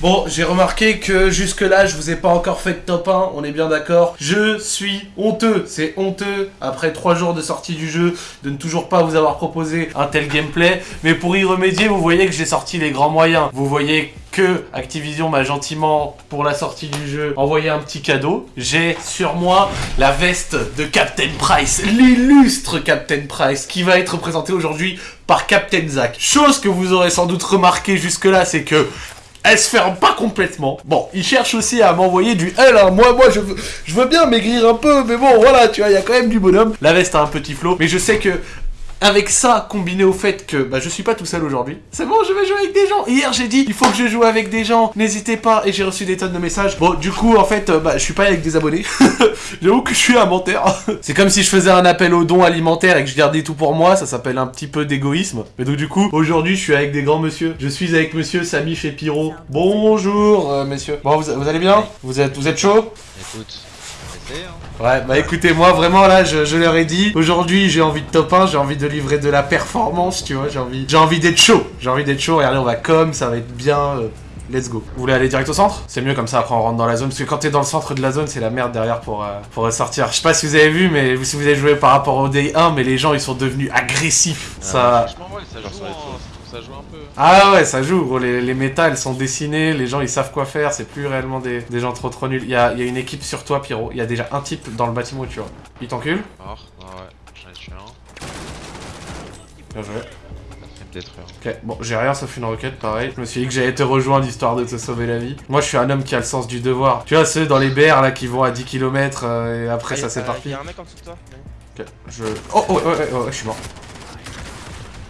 Bon, j'ai remarqué que jusque-là, je vous ai pas encore fait de top 1, on est bien d'accord. Je suis honteux, c'est honteux, après 3 jours de sortie du jeu, de ne toujours pas vous avoir proposé un tel gameplay. Mais pour y remédier, vous voyez que j'ai sorti les grands moyens. Vous voyez que Activision m'a gentiment, pour la sortie du jeu, envoyé un petit cadeau. J'ai sur moi la veste de Captain Price, l'illustre Captain Price, qui va être présenté aujourd'hui par Captain Zack. Chose que vous aurez sans doute remarqué jusque-là, c'est que elle se ferme pas complètement. Bon, il cherche aussi à m'envoyer du L, hein. moi, moi, je veux, je veux bien maigrir un peu, mais bon, voilà, tu vois, il y a quand même du bonhomme. La veste a un petit flot, mais je sais que avec ça, combiné au fait que bah, je suis pas tout seul aujourd'hui, c'est bon, je vais jouer avec des gens. Hier, j'ai dit, il faut que je joue avec des gens, n'hésitez pas, et j'ai reçu des tonnes de messages. Bon, du coup, en fait, euh, bah, je suis pas avec des abonnés. J'avoue que je suis alimentaire. c'est comme si je faisais un appel aux dons alimentaires et que je gardais tout pour moi, ça s'appelle un petit peu d'égoïsme. Mais donc, du coup, aujourd'hui, je suis avec des grands monsieur. Je suis avec monsieur Samy chez Pyro. Bonjour, euh, messieurs. Bon, vous, vous allez bien? Vous êtes, vous êtes chaud? Écoute, hein. Ouais, bah écoutez, moi vraiment là, je, je leur ai dit, aujourd'hui j'ai envie de top 1, j'ai envie de livrer de la performance, tu vois, j'ai envie, j'ai envie d'être chaud, j'ai envie d'être chaud, regardez, on va comme, ça va être bien, euh, let's go. Vous voulez aller direct au centre? C'est mieux comme ça, après on rentre dans la zone, parce que quand t'es dans le centre de la zone, c'est la merde derrière pour, euh, pour ressortir. Je sais pas si vous avez vu, mais si vous avez joué par rapport au Day 1, mais les gens ils sont devenus agressifs, ça... Franchement, ouais, ça Genre joue, sur les tours. Ça joue un peu. Ah ouais, ça joue, gros. Les, les méta, elles sont dessinées, les gens, ils savent quoi faire. C'est plus réellement des, des gens trop trop nuls. Il y a, il y a une équipe sur toi, Pyro. Il y a déjà un type dans le bâtiment où tu vois. Il t'encule? Mort, ah ouais, j'en ai tué un. Bien joué. Ça détruire. Ok, bon, j'ai rien sauf une roquette, pareil. Je me suis dit que j'allais te rejoindre histoire de te sauver la vie. Moi, je suis un homme qui a le sens du devoir. Tu vois, ceux dans les BR là qui vont à 10 km et après ça Il s'éparpille. y a un mec en dessous de toi? Ok, je. Oh, oh, ouais, ouais, ouais, ouais, je suis mort.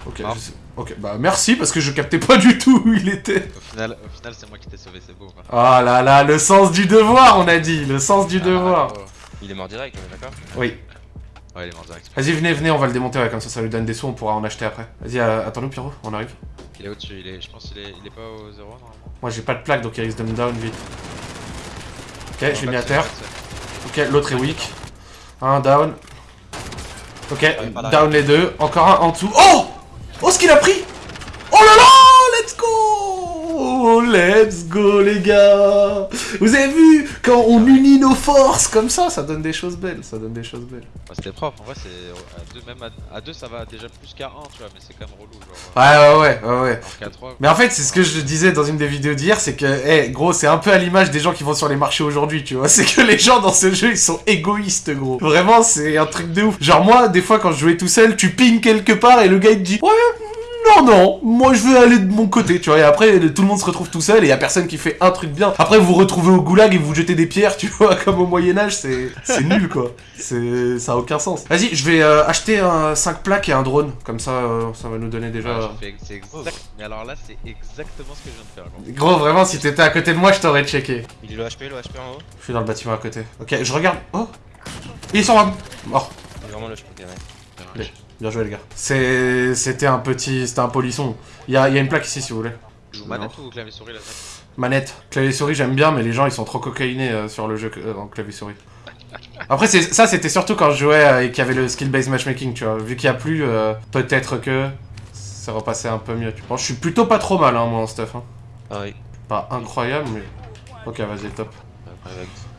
Ok, Mort. je sais- ok, bah merci parce que je captais pas du tout où il était. Au final, au final c'est moi qui t'ai sauvé, c'est beau. Oh là là, le sens du devoir, on a dit, le sens du devoir. Ah, oh. Il est mort direct, on est d'accord? Oui. Ouais, il est mort direct. Vas-y, venez, venez, on va le démonter, ouais, comme ça, ça lui donne des sous, on pourra en acheter après. Vas-y, euh, attends-nous, Pierrot, on arrive. Il est au-dessus, il est, je pense qu'il est, il est pas au 0 normalement. Moi, j'ai pas de plaque, donc il risque de me down vite. Ok, je l'ai mis à terre. Ok, l'autre est weak. Un down. Ok, down les deux. Encore un en dessous. Oh Oh, ce qu'il a pris go Let's go, les gars Vous avez vu Quand on unit nos forces comme ça, ça donne des choses belles. Ça donne des choses belles. C'était propre, en vrai, c'est à deux, même à, à deux ça va déjà plus qu'à 1, tu vois, mais c'est quand même relou. Genre, Ouais, ouais, ouais, ouais, ouais. alors qu'à 3, Mais en fait, c'est ce que je disais dans une des vidéos d'hier, c'est que, eh, gros, c'est un peu à l'image des gens qui vont sur les marchés aujourd'hui, tu vois. C'est que les gens dans ce jeu, ils sont égoïstes, gros. Vraiment, c'est un truc de ouf. Genre, moi, des fois, quand je jouais tout seul, tu pings quelque part et le gars, il te dit, ouais, non, non, moi, je vais aller de mon côté, tu vois. Et après, tout le monde se retrouve tout seul et y a personne qui fait un truc bien. Après, vous vous retrouvez au goulag et vous jetez des pierres, tu vois, comme au Moyen-Âge, c'est, c'est nul, quoi. C'est, ça a aucun sens. Vas-y, je vais euh, acheter un 5 plaques et un drone. Comme ça, euh, ça va nous donner déjà. Ouais, c'est exact. Mais alors là, c'est exactement ce que je viens de faire. gros. Gros, vraiment, si t'étais à côté de moi, je t'aurais checké. Il est le HP, le HP en haut. Je suis dans le bâtiment à côté. Ok, je regarde. Oh Il est sur moi Mort. Il est vraiment le HP, ouais. Bien joué, les gars. C'était un petit... C'était un polisson. Il y a, y a une plaque ici, si vous voulez. Je joue manette ou clavier souris là Manette. Clavier souris, j'aime bien, mais les gens, ils sont trop cocaïnés euh, sur le jeu euh, en clavier souris. Après, c'est- ça, c'était surtout quand je jouais euh, et qu'il y avait le skill-based matchmaking, tu vois. Vu qu'il y a plus, euh, peut-être que ça repassait un peu mieux. tu. Bon, je suis plutôt pas trop mal, hein, moi, en stuff. Hein. Ah oui. Pas incroyable, mais... Ok, vas-y, top.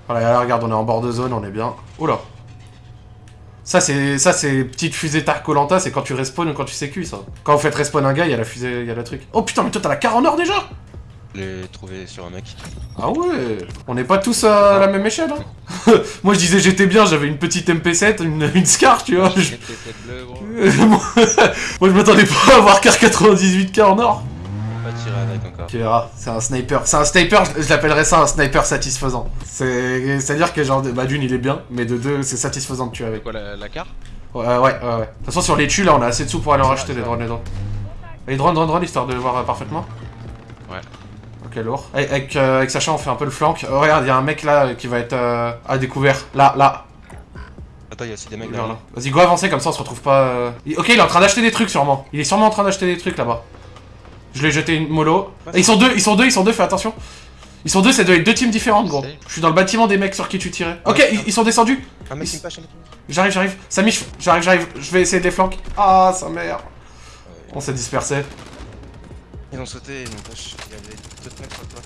Voilà, là, regarde, on est en bord de zone, on est bien. Oula. Ça, c'est ça c'est petite fusée Tarkolanta, c'est quand tu respawn ou quand tu sécu, ça. Quand vous faites respawn un gars, il y a la fusée, il y a le truc. Oh putain, mais toi, t'as la car en or déjà Je l'ai trouvé sur un mec. Ah ouais On n'est pas tous à la même échelle, hein Moi, je disais j'étais bien, j'avais une petite MP7, une, une Scar, tu vois. Je- bleue, moi, je m'attendais pas à avoir car 98K en or. Avec encore. Tu verras, c'est un sniper. C'est un sniper, je je l'appellerais ça un sniper satisfaisant. C'est- C'est-à-dire que genre, bah d'une, il est bien, mais de deux, c'est satisfaisant de tuer avec. Quoi, la, la carte? Ouais, ouais, ouais, ouais. De toute façon, sur les tues, là, on a assez de sous pour aller en racheter des drones, les drones. Et drone, drone, drone, histoire de voir euh, parfaitement. Ouais. Ok, lourd. Avec, avec, euh, avec Sacha, on fait un peu le flanc. Oh, regarde, il y a un mec là euh, qui va être euh, à découvert. Là, là. Attends, il y a aussi des mecs là. là. Vas-y, go avancer, comme ça on se retrouve pas. euh. Ok, il est en train d'acheter des trucs sûrement. Il est sûrement en train d'acheter des trucs là-bas. Je lui ai jeté une mollo. Ils sont deux, ils sont deux, ils sont deux, fais attention. Ils sont deux, c'est deux, deux teams différentes, gros. Je suis dans le bâtiment des mecs sur qui tu tirais. Ok, ils, ils sont descendus. Un mec J'arrive, j'arrive. Samy, j'arrive, j'arrive. Je vais essayer de les flanquer. Ah, sa mère. On s'est dispersé. Ils ont sauté, ils m'ont push. Il y avait d'autres mecs sur toi.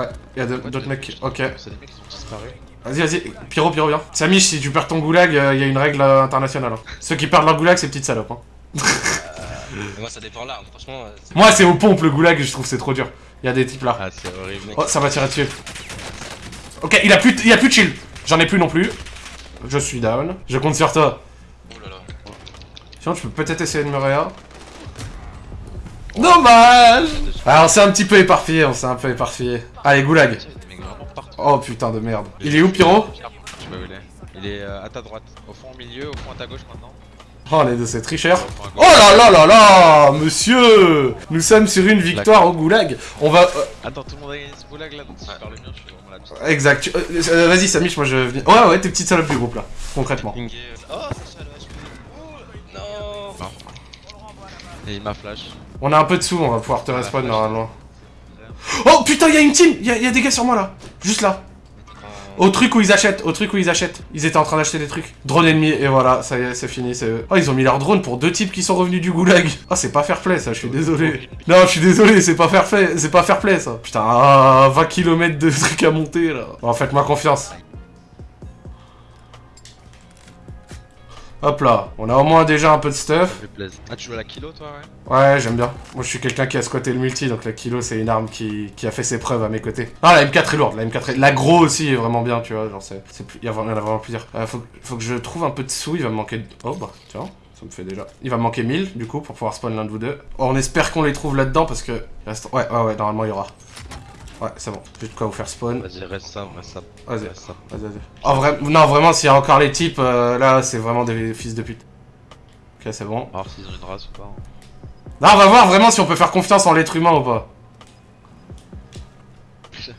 Ouais, il y a d'autres mecs. Ok. C'est des mecs qui sont disparus. Vas-y, vas-y. Pyro, Pyro, viens. Samish, si tu perds ton goulag, il y a une règle euh, internationale. hein. Ceux qui perdent leur goulag, c'est petites salopes. Hein. Mais moi, ça dépend là, franchement. euh, c'est- Moi, c'est aux pompes le goulag, je trouve que c'est trop dur. Il y a des types là. Ah, c'est horrible. Oh, ça va tirer dessus. Ok, il a plus, il a plus de shield. J'en ai plus non plus. Je suis down. Je compte sur toi. Oh là là. Sinon, tu peux peut-être essayer de me réa. Dommage Ah, on s'est un petit peu éparpillé, on s'est un peu éparpillé. Allez, goulag. Oh putain de merde. Il est où, Pyro? Je sais pas où il est. Il est euh, à ta droite. Au fond au milieu, au fond à ta gauche maintenant. Oh, les deux, c'est tricheur. Oh là là là là Monsieur Nous sommes sur une victoire au goulag. On va... euh, Attends, tout le monde a gagné ce goulag là, donc si je perds le mien, je suis vraiment la petite. exact. Euh, euh, Vas-y, Samish, moi je viens... Ouais, ouais, t'es petite salope du groupe là. Concrètement. Oh, le HP. Oh, non. Et il m'a flash. On a un peu de sous, on va pouvoir te respawn normalement. Oh putain, il y a une team Il y, a- y a des gars sur moi là. Juste là. Au truc où ils achètent, au truc où ils achètent. Ils étaient en train d'acheter des trucs. Drone ennemi, et voilà, ça y est, c'est fini, c'est eux. Oh, ils ont mis leur drone pour deux types qui sont revenus du goulag. Oh, c'est pas fair play ça, je suis désolé. Non, je suis désolé, c'est pas fair play, c'est pas fair play ça. Putain, ah, 20 km de trucs à monter là. Bon, faites-moi confiance. Hop là, on a au moins déjà un peu de stuff. Ça fait plaisir. Ah, tu joues à la kilo toi, ouais? Ouais, j'aime bien. Moi, je suis quelqu'un qui a squatté le multi, donc la kilo, c'est une arme qui, qui a fait ses preuves à mes côtés. Ah, la M4 est lourde, la M4 est... La gros aussi est vraiment bien, tu vois, genre, c'est... Il y, en a vraiment plusieurs. Euh, faut, faut que je trouve un peu de sous, il va me manquer... de- Oh, bah, tiens, ça me fait déjà... Il va me manquer 1000, du coup, pour pouvoir spawn l'un de vous deux. Oh, on espère qu'on les trouve là-dedans, parce que... il reste- Ouais, ouais, ouais, normalement, il y aura. Ouais, c'est bon. J'ai de quoi vous faire spawn. Vas-y, reste ça, reste ça. Vas-y. Reste ça. Vas-y, vas-y. Oh, vrai... Non, vraiment, s'il y a encore les types, euh, là, c'est vraiment des fils de pute. Ok, c'est bon. On va voir s'ils ont une race ou pas. Non, on va voir vraiment si on peut faire confiance en l'être humain ou pas.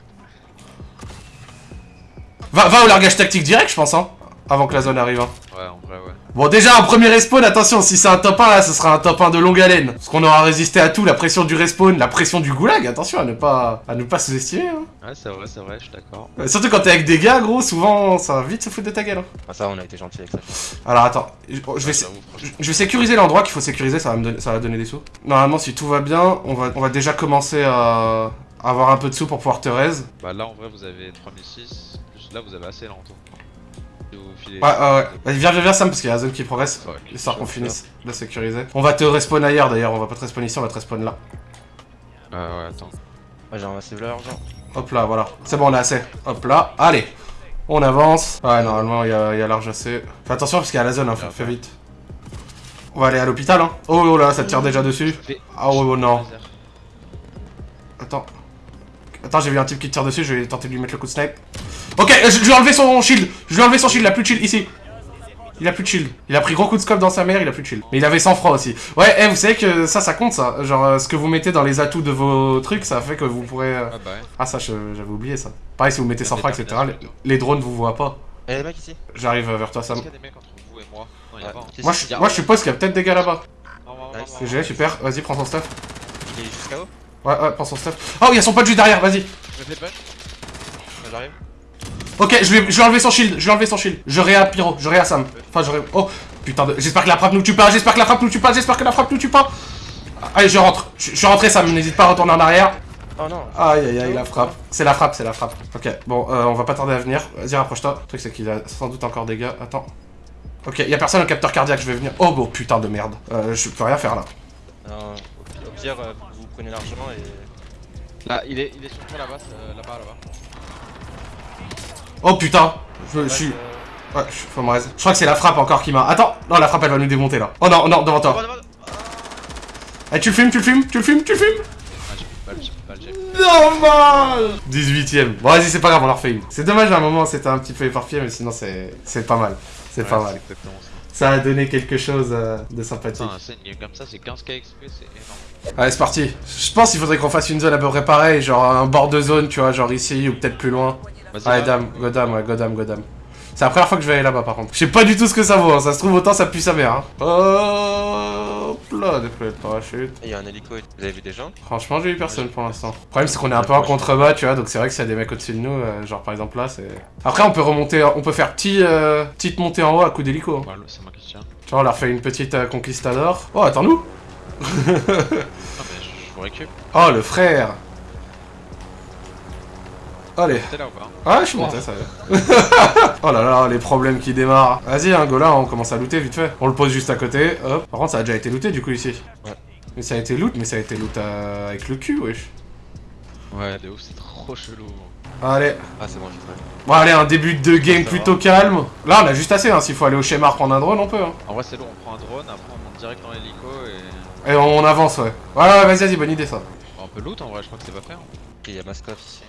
Va, va au largage tactique direct, je pense, hein. Avant que la zone arrive, hein. Ouais, en vrai, ouais. Bon, déjà, un premier respawn, attention, si c'est un top 1, là, ce sera un top 1 de longue haleine. Parce qu'on aura résisté à tout, la pression du respawn, la pression du goulag, attention à ne pas, à ne pas sous-estimer, hein. Ouais, c'est vrai, c'est vrai, je suis d'accord. Surtout quand t'es avec des gars, gros, souvent, ça va vite se foutre de ta gueule, hein. Ah, ça, on a été gentil avec ça. Alors, attends, je je vais. Je sécuriser l'endroit qu'il faut sécuriser, ça va, me donner, ça va donner des sous. Normalement, si tout va bien, on va, on va déjà commencer à avoir un peu de sous pour pouvoir te raise. Bah là, en vrai, vous avez 3006. Plus là, vous avez assez là en tout. Si vous filez. Ouais, ouais, ouais. Vas-y, viens, viens, viens, Sam, parce qu'il y a la zone qui progresse. Ouais, Histoire qu'on finisse de sécuriser. On va te respawn ailleurs d'ailleurs, on va pas te respawn ici, on va te respawn là. Ouais, ouais, attends. Moi, j'ai ramassé de l'argent. Hop là, voilà. C'est bon, on a assez. Hop là, allez. On avance. Ouais, normalement, il y a, y a large assez. Fais attention parce qu'il y a la zone, hein, fais, fais vite. On va aller à l'hôpital, hein. Oh, oh là, ça te tire déjà dessus. Ah, oh, oh, non. Attends. Attends, j'ai vu un type qui tire dessus, je vais tenter de lui mettre le coup de snipe. Ok, je, je lui ai enlevé son shield. Je lui ai enlevé son shield, il a plus de shield ici. Il a plus de shield. Il a pris gros coup de scope dans sa mère, il a plus de shield. Mais il avait 100 francs aussi. Ouais, eh, vous savez que ça, ça compte ça. Genre, euh, ce que vous mettez dans les atouts de vos trucs, ça fait que vous pourrez. euh, Ah bah ouais. Ah, ça, j'avais oublié ça. Pareil, si vous mettez 100 francs, etc., les, drones vous voient pas. Eh, les mecs ici. J'arrive vers toi, Sam. Est-ce qu'il y a des mecs entre vous et moi Non, il y a Ouais. pas. hein. Moi, je, suppose qu'il y a peut-être des gars là-bas. GG, super. Vas-y, prends son stuff. Il est jusqu'à haut. Ouais, ouais, prends son stuff. Oh, il y a son pote juste derrière, vas-y. Je fais punch. Moi, J'arrive. Ok, je vais, je vais enlever son shield, je vais enlever son shield. Je réa Pyro, je réa Sam. Enfin, je ré... Oh, putain de... J'espère que la frappe nous tue pas, j'espère que la frappe nous tue pas, j'espère que la frappe nous tue pas. Allez, je rentre. Je, je suis rentré, Sam, n'hésite pas à retourner en arrière. Oh non. Aïe, aïe, aïe, la frappe. C'est la frappe, c'est la frappe. Ok, bon, euh, on va pas tarder à venir. Vas-y, rapproche-toi. Le truc, c'est qu'il a sans doute encore des gars. Attends. Ok, y a personne au capteur cardiaque, je vais venir. Oh, bon, putain de merde. Euh, je peux rien faire là. Non, au pire- au pire, euh, vous prenez l'argent et. Là, il est, il est sur toi là-bas, euh, là-bas, là-bas. Oh putain. Je, je suis. Ouais, je me raise. Je crois que c'est la frappe encore qui m'a. Attends, non, la frappe elle va nous démonter là. Oh non, non, devant toi. Eh, tu le filmes, tu le filmes, tu le filmes, tu le jet. Normal 18ème. Bon, vas-y, c'est pas grave, on leur fait une. C'est dommage, à un moment, c'était un petit peu éparpillé, mais sinon, c'est c'est pas mal. C'est pas mal. Ça. Ça a donné quelque chose euh, de sympathique. Putain, comme ça, c'est 15k XP, c'est énorme. Allez, c'est parti. Je pense qu'il faudrait qu'on fasse une zone à peu près pareille, genre un bord de zone, tu vois, genre ici ou peut-être plus loin. Allez, va. dame, godam, ouais, godam, godam. C'est la première fois que je vais aller là-bas par contre. Je sais pas du tout ce que ça vaut, hein. ça se trouve autant ça pue sa mère. Hein. Hop là, déployer le parachute. Il y a un hélico. Vous avez vu des gens? Franchement, j'ai eu personne pour l'instant. Le problème, c'est qu'on est un peu en contrebas, tu vois, donc c'est vrai que s'il y a des mecs au-dessus de nous, euh, genre par exemple là, c'est. Après, on peut remonter, on peut faire petit, euh, petite montée en haut à coup d'hélico. hein. C'est moi qui tiens. Tu vois, on leur fait une petite euh, conquistador. Oh, attends-nous Ah, mais je, je vous. Oh, le frère Allez. T'es là ou pas Ah, je suis monté, ça y est. oh là là, les problèmes qui démarrent. Vas-y, hein, go là, on commence à looter vite fait. On le pose juste à côté, hop. Par contre, ça a déjà été looté du coup ici. Ouais. Mais ça a été loot, mais ça a été loot à- avec le cul, wesh. Ouais, de ouf, c'est trop chelou. Allez. Ah, c'est bon, j'ai trouvé. Bon, allez, un début de game plutôt calme. Là, on a juste assez, hein. S'il faut aller au schéma prendre un drone, on peut, hein. En vrai, c'est long, on prend un drone, après on monte direct dans l'hélico et. Et on avance, ouais. Ouais, ouais, vas-y, vas-y, bonne idée ça. On peut loot en vrai, je crois que c'est pas fait. hein. Ok, il y a Mascoff ici.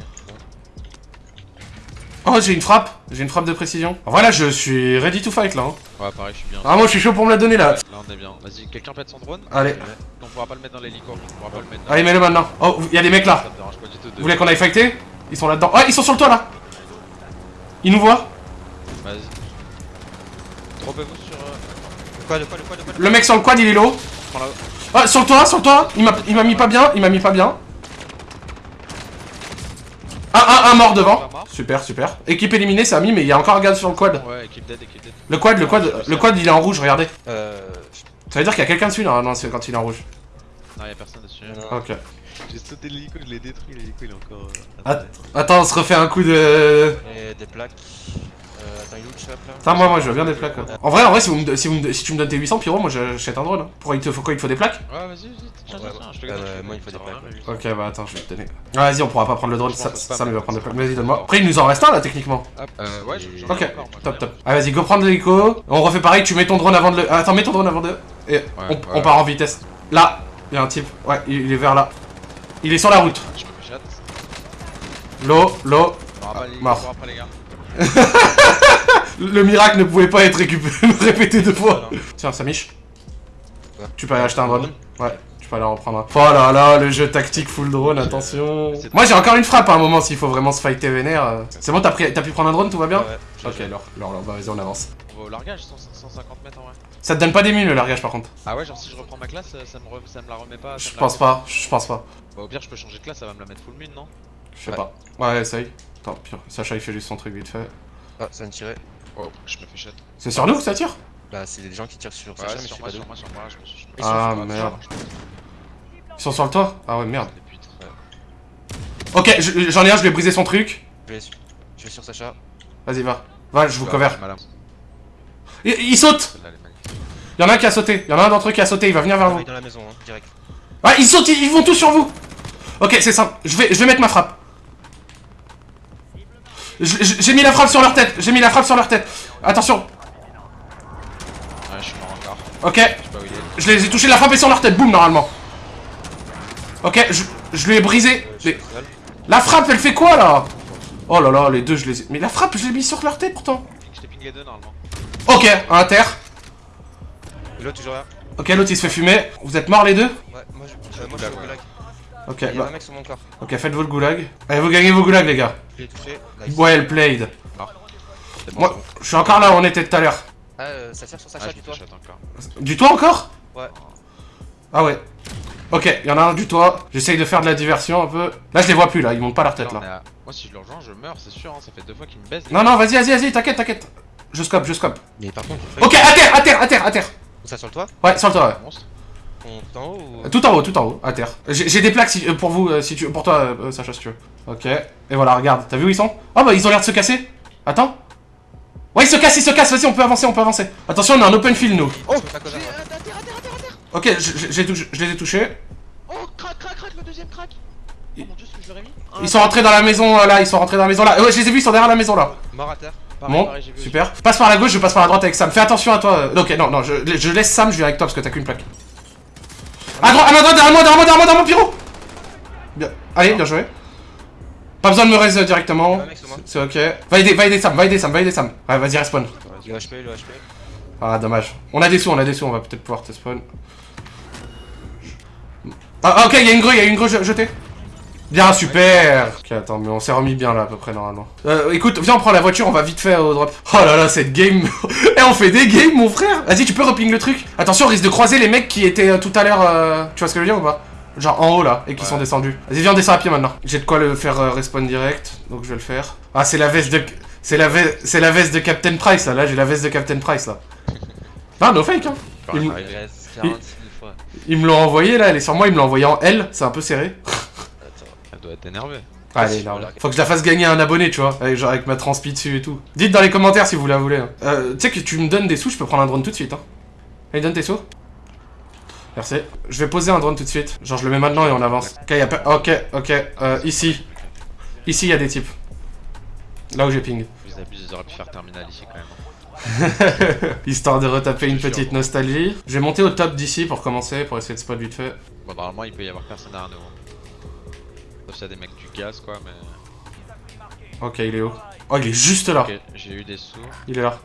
Oh, j'ai une frappe. J'ai une frappe de précision. Voilà, je suis ready to fight là. hein. Ouais, pareil, je suis bien. Ah, moi, je suis chaud pour me la donner là. Là, on est bien. Vas-y, quelqu'un pète son drone Allez. On pourra pas le mettre dans l'hélico. On pourra pas le mettre dans Allez, mets-le maintenant. Oh, il y a des mecs là. Vous voulez qu'on aille fighter Ils sont là-dedans. Ouais, ils sont sur le toit là. Ils nous voient. Vas-y. Dropez-vous sur. euh, De quoi, de quoi, de quoi, de quoi Le mec sur le quad, il est low. Ah, sur le toit, sur le toit. Il m'a mis pas bien. Il m'a mis pas bien. Ah, un, un mort devant. Super, super. Équipe éliminée, ça a mis, mais il y a encore un gars sur le quad. Ouais, équipe dead, équipe dead. Le quad, le quad, le quad, il est en rouge, regardez. Euh. Ça veut dire qu'il y a quelqu'un dessus normalement c'est quand il est en rouge. Non, y'a personne dessus. non, Ok. J'ai sauté l'hélico, je l'ai détruit, l'hélico il est encore. euh, Ah. Attends, on se refait un coup de. Et des plaques. Attends, il est où le shop là Attends, moi, moi, je veux bien des plaques. En vrai, en vrai, si, vous me, si, vous me- si tu me donnes tes 800 pyro, moi, j'achète un drone. hein. Pourquoi il te faut quoi Il te faut des plaques? Ouais, vas-y, vas-y, tiens, Ouais, tiens, tiens, je te garde. moi, il faut des plaques. Ok, bah attends, je vais te donner. Ah, vas-y, on pourra pas prendre le drone, ça, ça, mais va prendre des plaques. va. Vas-y, donne-moi. Après, il nous en reste un là, techniquement. Hop, euh, ouais, Ok, top, top. Ah, vas-y, go prendre l'hélico. On refait pareil, tu mets ton drone avant de le. ah, Attends, mets ton drone avant de. Et on, ouais, on ouais. part en vitesse. Là, il y a un type. Ouais, il, est vers là. Il est sur la route. L'eau, l'eau. Les mort. Le miracle ne pouvait pas être récupéré, répété deux fois. Voilà. Tiens, Samish. Ouais. Tu peux aller acheter un drone Ouais, tu peux aller en reprendre un. Oh là là, le jeu tactique full drone, attention. C'est- Moi j'ai encore une frappe à un moment s'il faut vraiment se fighter vénère. euh. C'est bon, t'as pu prendre un drone, tout va bien Ouais, ouais. Ok, alors, alors, alors, bah vas-y, on avance. On va au largage, 100 150 mètres en vrai. Ça te donne pas des mines le largage par contre Ah ouais, genre si je reprends ma classe, ça me, re- ça me la remet pas. Je pense pas, je pense pas. Bah, au pire, je peux changer de classe, ça va me la mettre full mine, non? Je sais Ouais. pas. Ouais, essaye. Attends, pire. Sacha il fait juste son truc vite fait. Ah, ça me tirait. Oh, je me fais chat. C'est sur nous que ça tire Bah, c'est des gens qui tirent sur Ouais, Sacha, mais je sais moi, pas sur moi, sur moi, je Ah moi, merde. Je pense Ils sont sur le toit Ah ouais, merde. Ok, je- j'en ai un, je vais briser son truc. Je vais, je vais sur Sacha. Vas-y, va. Va, je vous cover. Il, il saute. Y'en a un qui a sauté. Y'en a un d'entre eux qui a sauté, il va venir vers vous. Il est dans la maison, hein, direct. Ah, ils sautent, ils ils vont tous sur vous Ok, c'est simple. Je vais, je vais mettre ma frappe. J'ai mis la frappe sur leur tête. J'ai mis la frappe sur leur tête. Attention. Ouais, je suis mort encore. Ok, Je sais pas où il est. je les ai touchés. La frappe est sur leur tête. Boum, normalement. Ok, je, je lui ai brisé. Euh, les-. La frappe, elle fait quoi là? Oh là là, les deux, je les ai. Mais la frappe, je l'ai mis sur leur tête pourtant. Je t'ai deux normalement. Ok, un inter. Et l'autre, toujours là. Ok, l'autre il se fait fumer. Vous êtes morts les deux? Ouais, moi, je, euh, moi, je suis au goulag. Ok, Il y a bah, un mec sur mon corps. ok, faites-vous le goulag. Allez, vous gagnez vos goulags, les gars. Touché. Nice. Well played. Bon, Moi, je suis encore là où on était tout à l'heure. Ah, euh, ça tire sur Sacha Ah, du toit. Du toit encore? Ouais. Ah ouais. Ok, il y en a un du toit. J'essaye de faire de la diversion un peu. Là, je les vois plus, là. Ils montent pas leur tête, Non, là. euh, Moi, si je le rejoins, je meurs, c'est sûr. hein, Ça fait deux fois qu'il me baisse. Non, non, vas-y, vas-y, vas-y, t'inquiète, t'inquiète. Je scope, je scope. Mais par contre, Ok, à terre, à terre, à terre, à terre. Où ça sur le toit? Ouais, sur le toit, Monstre. On est en haut ou... ouais. Tout en haut, tout en haut, à terre. J'ai des plaques si- euh, pour vous, si tu, pour toi, euh, Sacha, si tu veux. Ok. Et voilà, regarde. T'as vu où ils sont? Ah bah, ils ont l'air de se casser. Attends. Ouais, ils se cassent, ils se cassent. Vas-y, on peut avancer, on peut avancer. Attention, on a un open field, nous. Oh. Ok, je, je- j'ai touché- je les ai touchés. Oh, crac, crac, crac, le deuxième crack. Oh mon dieu, ce que je leur ai mis. Ils sont rentrés dans la maison, euh, là. Ils sont rentrés dans la maison, là. Ouais, je les ai vus, ils sont derrière la maison, là. Mort à terre. Pareil, Bon, pareil, aussi. super. Passe par la gauche, je passe par la droite avec Sam. Fais attention à toi. euh, Ok, non, non, je, je laisse Sam, je viens avec toi parce que t'as qu'une plaque. À droite, à ma droite, derrière moi, derrière moi, derrière moi, derrière moi, Pyro Bien. Allez, bien joué. Pas besoin de me raise directement. C'est ok. Va aider, va aider Sam, va aider Sam, va aider Sam. Ouais, vas-y, respawn. Est HP, est HP. Ah, dommage. On a des sous, on a des sous, on va peut-être pouvoir te spawn. Ah, ah, ok, il y a une grue, il y a une grue je- jetée. Bien, super Ok, attends, mais on s'est remis bien là à peu près normalement. Euh, écoute, viens, on prend la voiture, on va vite fait au drop. Oh là là, cette game Eh, on fait des games, mon frère Vas-y, tu peux reping le truc Attention, on risque de croiser les mecs qui étaient euh, tout à l'heure... euh, Tu vois ce que je veux dire ou pas? Genre en haut là, et qui Ouais. sont descendus. Vas-y, viens, on descend à pied maintenant. J'ai de quoi le faire euh, respawn direct, donc je vais le faire. Ah, c'est la veste de... C'est la, veste... c'est la veste de Captain Price là, là j'ai la veste de Captain Price là. Non, no fake hein Pareil, Il- pareil. Il reste 46 000 fois. Ils me l'ont envoyé là, elle est sur moi, ils me l'ont envoyé en L, c'est un peu serré. Attends. Elle doit être énervée. Allez, là, faut que je la fasse gagner un abonné, tu vois, avec, genre avec ma transpi dessus et tout. Dites dans les commentaires si vous la voulez. hein. Euh, tu sais que tu me donnes des sous, je peux prendre un drone tout de suite. Hein. Allez, donne tes sous? Merci. Je vais poser un drone tout de suite. Genre, je le mets maintenant et on avance. Ok, y a pas... Ok, ok. Euh, ici. Ici, il y a des types. Là où j'ai ping. Ils abusent, ils auraient pu faire terminal ici quand même. Histoire de retaper une petite sûr. nostalgie. Je vais monter au top d'ici pour commencer, pour essayer de spot vite fait. Bon, normalement, il peut y avoir personne à Arnaud. Sauf s'il y a des mecs du gaz, quoi, mais. Ok, il est où? Oh, il est juste là. Ok, j'ai eu des sous. Il est là.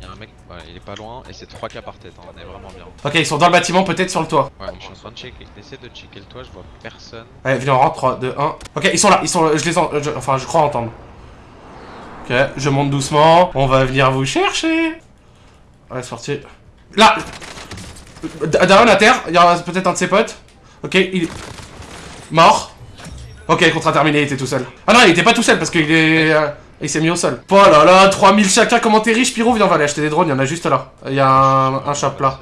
Il y a un mec, ouais, il est pas loin, et c'est 3 k par tête, hein, on est vraiment bien. Ok, ils sont dans le bâtiment, peut-être sur le toit. Ouais, je suis en train de checker, d'essayer de checker le toit, je vois personne. Allez, viens, on rentre, 3, 2, 1. Ok, ils sont là, ils sont là, je les en... je- enfin, je crois entendre. Ok, je monte doucement. On va venir vous chercher. Ouais, c'est parti. Là Down à terre, il y a peut-être un de ses potes. Ok, il est... Mort. Ok, contrat terminé, il était tout seul. Ah non, il était pas tout seul parce qu'il est... euh, Il s'est mis au sol. Oh là là, 3000 chacun, comment t'es riche, Pyro Viens, on va aller acheter des drones, il y en a juste là. Il y a un, un shop là.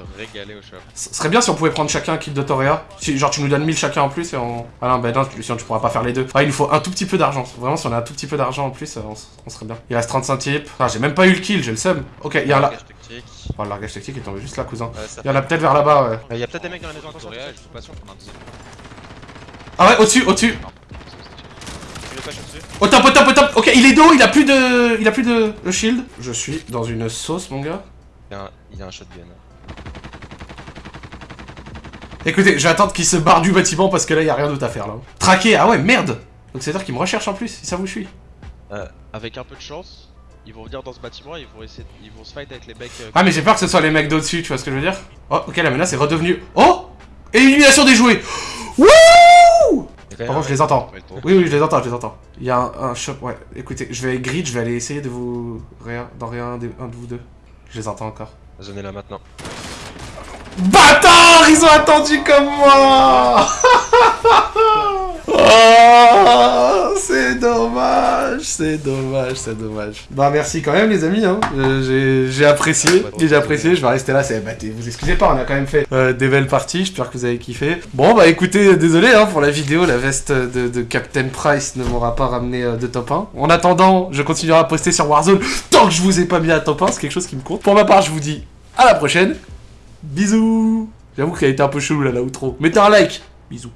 Ce serait bien si on pouvait prendre chacun un kit de Toréa. Si, genre tu nous donnes 1000 chacun en plus et on... Ah non, bah non, sinon tu pourras pas faire les deux. Ah, il nous faut un tout petit peu d'argent. Vraiment, si on a un tout petit peu d'argent en plus, euh, on, serait bien. Il reste 35 types. Ah, j'ai même pas eu le kill, j'ai le seum. Ok, il y a un là. Largage tactique. Oh, le largage tactique est tombé juste là, cousin. Il y en a peut-être vers là-bas, ouais. Euh, Il y a peut-être des mecs dans la maison, attention. Toréa, je suis pas sûr qu'on a un deuxième. Ah ouais, au-dessus, au-dessus. Non, Tu le flash au-dessus Au top, au top, au top. Ok, il est dos, il a plus de... Il a plus de... de shield. Je suis dans une sauce, mon gars. Il y a un, il y a un shotgun. Écoutez, je vais attendre qu'il se barre du bâtiment parce que là, il y a rien d'autre à faire, là. Traqué, ah ouais, merde Donc c'est-à-dire qu'il me recherche en plus, si ça vous suit. Avec un peu de chance, ils vont venir dans ce bâtiment, ils vont essayer, ils vont se fight avec les mecs. euh, Ah mais j'ai peur que ce soit les mecs d'au-dessus, tu vois ce que je veux dire Oh, ok, la menace est redevenue... Oh Élimination des jouets Wouh Il y a quand même Par contre, je mec- les entends. Oui, oui, je les entends, je les entends. Il y a un, un shop, ouais. Écoutez, je vais grid, je vais aller essayer de vous... Rien, dans rien, un de vous deux. Je les entends encore. Est là maintenant. Bâtard Ils ont attendu comme moi Oh, c'est dommage, c'est dommage, c'est dommage. Bah merci quand même les amis, hein. Euh, j'ai- apprécié, et j'ai apprécié, je vais rester là, c'est... Bah vous excusez pas, on a quand même fait euh, des belles parties, j'espère que vous avez kiffé. Bon bah écoutez, désolé hein, pour la vidéo, la veste de, de Captain Price ne m'aura pas ramené euh, de top 1. En attendant, je continuerai à poster sur Warzone tant que je vous ai pas mis à top 1, c'est quelque chose qui me compte. Pour ma part, je vous dis à la prochaine. Bisous J'avoue qu'elle a été un peu chelou là, la outro. Mettez un like Bisous